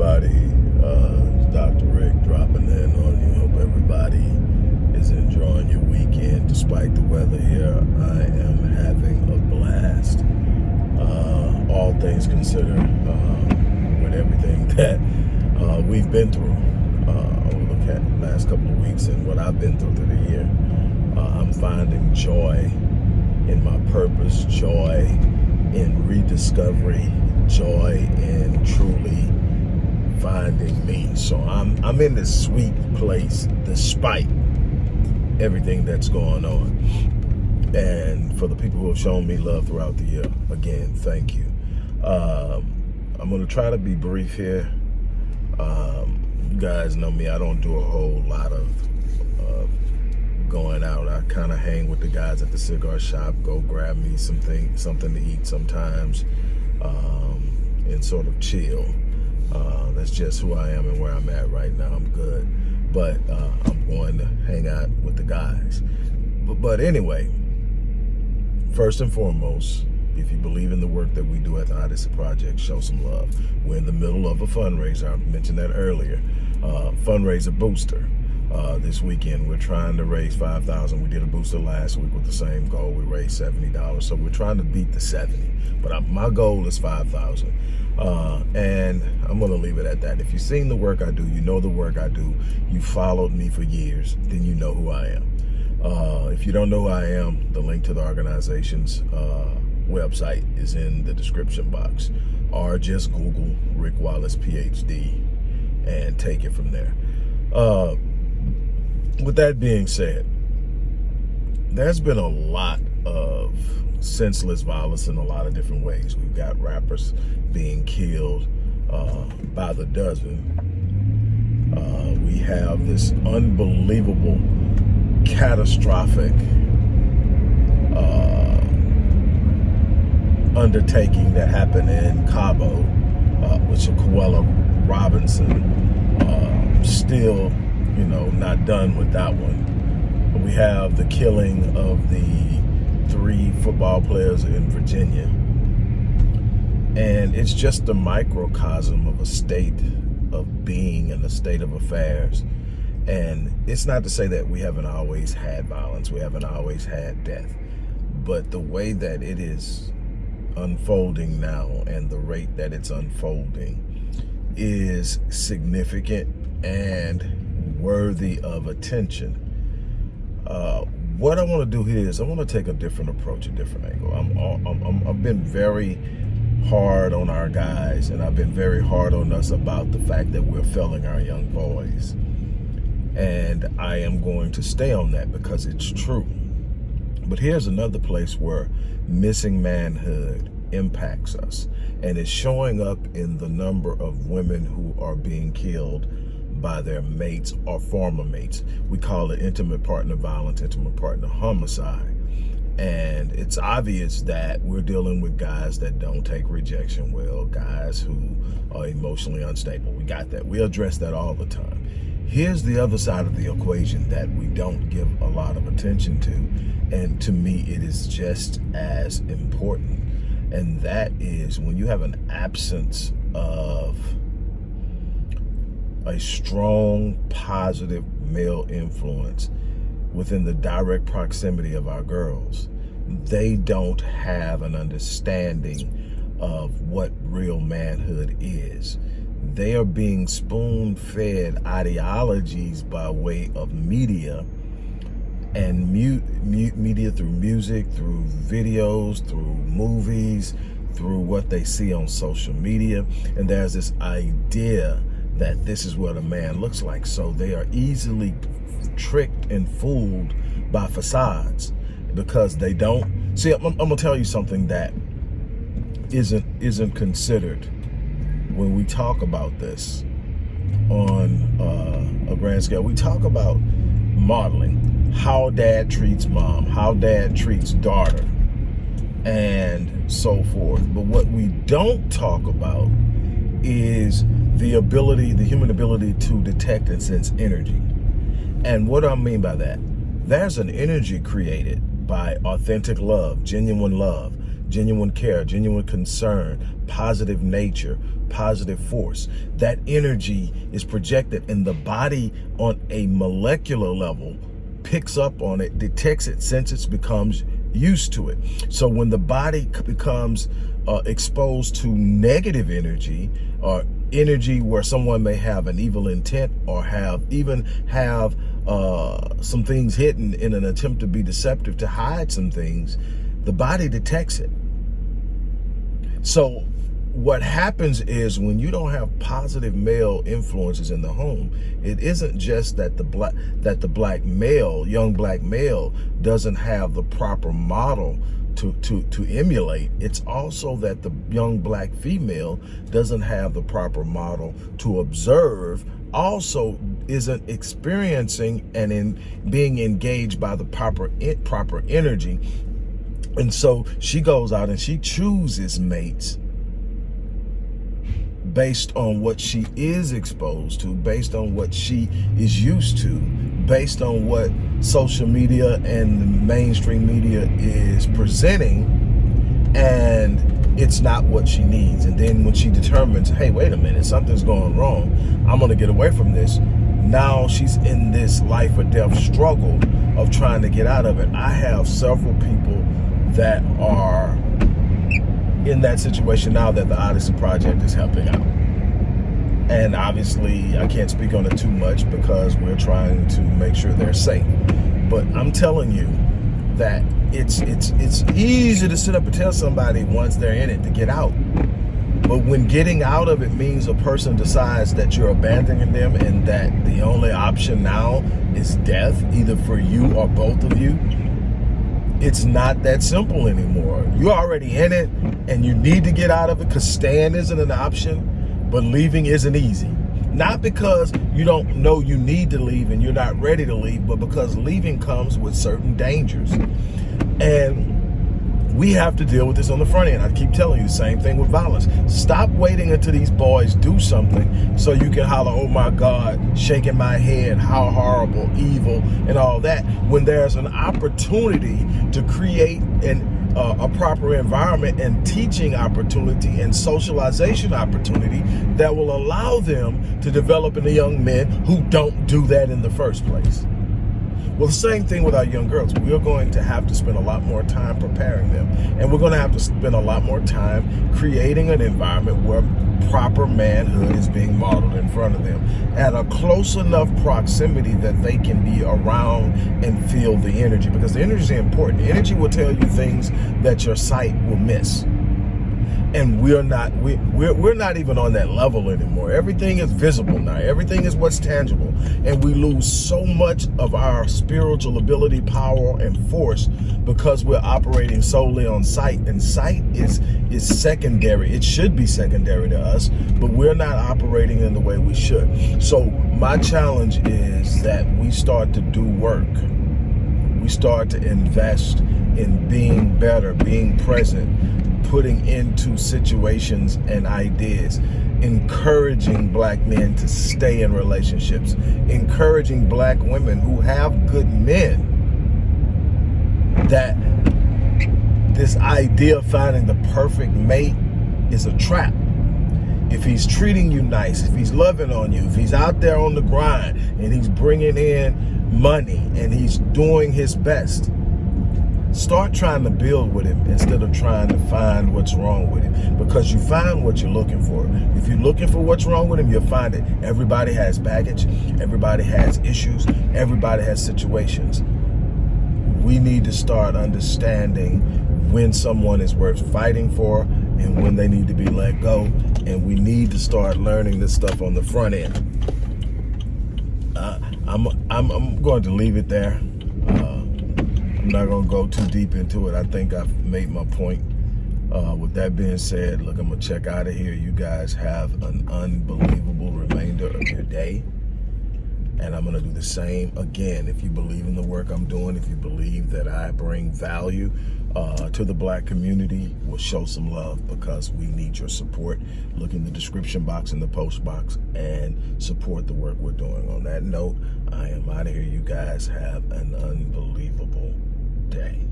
everybody. Uh, Dr. Rick dropping in on you. Hope everybody is enjoying your weekend despite the weather here. I am having a blast. Uh, all things considered, uh, with everything that uh, we've been through uh, over the last couple of weeks and what I've been through through the year, uh, I'm finding joy in my purpose, joy in rediscovery, joy in truly finding me. So I'm I'm in this sweet place despite everything that's going on. And for the people who have shown me love throughout the year, again, thank you. Um, I'm gonna try to be brief here. Um, you guys know me, I don't do a whole lot of uh, going out. I kind of hang with the guys at the cigar shop, go grab me something, something to eat sometimes, um, and sort of chill. Uh, that's just who I am and where I'm at right now. I'm good. But uh, I'm going to hang out with the guys. But, but anyway, first and foremost, if you believe in the work that we do at the Odyssey Project, show some love. We're in the middle of a fundraiser. I mentioned that earlier. Uh, fundraiser booster. Uh, this weekend. We're trying to raise 5000 We did a booster last week with the same goal. We raised $70. So we're trying to beat the 70 But I, my goal is 5000 uh, and I'm going to leave it at that. If you've seen the work I do, you know the work I do, you followed me for years, then you know who I am. Uh, if you don't know who I am, the link to the organization's uh, website is in the description box. Or just Google Rick Wallace PhD and take it from there. Uh, with that being said, there's been a lot of senseless violence in a lot of different ways. We've got rappers being killed uh, by the dozen. Uh, we have this unbelievable, catastrophic uh, undertaking that happened in Cabo, uh, with Shanquella Robinson. Uh, still, you know, not done with that one. We have the killing of the three football players in Virginia. And it's just a microcosm of a state of being and a state of affairs. And it's not to say that we haven't always had violence, we haven't always had death, but the way that it is unfolding now and the rate that it's unfolding is significant and worthy of attention. Uh, what I want to do here is I want to take a different approach, a different angle. I'm, I'm, I've been very hard on our guys and I've been very hard on us about the fact that we're failing our young boys. And I am going to stay on that because it's true. But here's another place where missing manhood impacts us and it's showing up in the number of women who are being killed by their mates or former mates. We call it intimate partner violence, intimate partner homicide. And it's obvious that we're dealing with guys that don't take rejection well, guys who are emotionally unstable. We got that. We address that all the time. Here's the other side of the equation that we don't give a lot of attention to. And to me, it is just as important. And that is when you have an absence of a strong, positive male influence within the direct proximity of our girls, they don't have an understanding of what real manhood is. They are being spoon-fed ideologies by way of media and mute, mu media through music, through videos, through movies, through what they see on social media. And there's this idea that this is what a man looks like. So they are easily tricked and fooled by facades because they don't. See I'm, I'm, gonna tell you something that isn't isn't considered when we talk about this on uh, a grand scale. We talk about modeling how dad treats mom how dad treats daughter and so forth. But what we don't talk about is the ability, the human ability to detect and sense energy. And what do I mean by that? There's an energy created by authentic love, genuine love, genuine care, genuine concern, positive nature, positive force. That energy is projected and the body on a molecular level picks up on it, detects it, senses, becomes used to it. So when the body becomes uh, exposed to negative energy or energy where someone may have an evil intent or have even have uh, some things hidden in an attempt to be deceptive to hide some things, the body detects it. So what happens is when you don't have positive male influences in the home, it isn't just that the black that the black male, young black male, doesn't have the proper model to, to, to emulate. It's also that the young black female doesn't have the proper model to observe, also isn't experiencing and in being engaged by the proper proper energy. And so she goes out and she chooses mates based on what she is exposed to, based on what she is used to, based on what social media and the mainstream media is presenting, and it's not what she needs. And then when she determines, hey, wait a minute, something's going wrong, I'm gonna get away from this, now she's in this life or death struggle of trying to get out of it. I have several people that are in that situation now that the Odyssey Project is helping out. And obviously, I can't speak on it too much because we're trying to make sure they're safe. But I'm telling you that it's it's it's easy to sit up and tell somebody once they're in it to get out. But when getting out of it means a person decides that you're abandoning them and that the only option now is death, either for you or both of you, it's not that simple anymore. You're already in it and you need to get out of it because staying isn't an option, but leaving isn't easy. Not because you don't know you need to leave and you're not ready to leave, but because leaving comes with certain dangers. And we have to deal with this on the front end. I keep telling you the same thing with violence. Stop waiting until these boys do something so you can holler, oh my God, shaking my head, how horrible, evil, and all that. When there's an opportunity to create an uh, a proper environment and teaching opportunity and socialization opportunity that will allow them to develop into young men who don't do that in the first place. Well, the same thing with our young girls. We're going to have to spend a lot more time preparing them. And we're going to have to spend a lot more time creating an environment where proper manhood is being modeled in front of them at a close enough proximity that they can be around and feel the energy because the energy is important. The energy will tell you things that your sight will miss and we're not we, we're, we're not even on that level anymore. Everything is visible now. Everything is what's tangible. And we lose so much of our spiritual ability power and force because we're operating solely on sight. And sight is is secondary. It should be secondary to us but we're not operating in the way we should. So my challenge is that we start to do work. We start to invest in being better being present putting into situations and ideas, encouraging black men to stay in relationships, encouraging black women who have good men that this idea of finding the perfect mate is a trap. If he's treating you nice, if he's loving on you, if he's out there on the grind and he's bringing in money and he's doing his best, Start trying to build with him instead of trying to find what's wrong with him because you find what you're looking for. If you're looking for what's wrong with him, you'll find it. Everybody has baggage. Everybody has issues. Everybody has situations. We need to start understanding when someone is worth fighting for and when they need to be let go. And we need to start learning this stuff on the front end. Uh, I'm, I'm, I'm going to leave it there. I'm not to go too deep into it. I think I've made my point. Uh, with that being said, look, I'm to check out of here. You guys have an unbelievable remainder of your day. And I'm to do the same again. If you believe in the work I'm doing, if you believe that I bring value uh, to the black community, we'll show some love because we need your support. Look in the description box in the post box and support the work we're doing. On that note, I am out of here. You guys have an unbelievable day.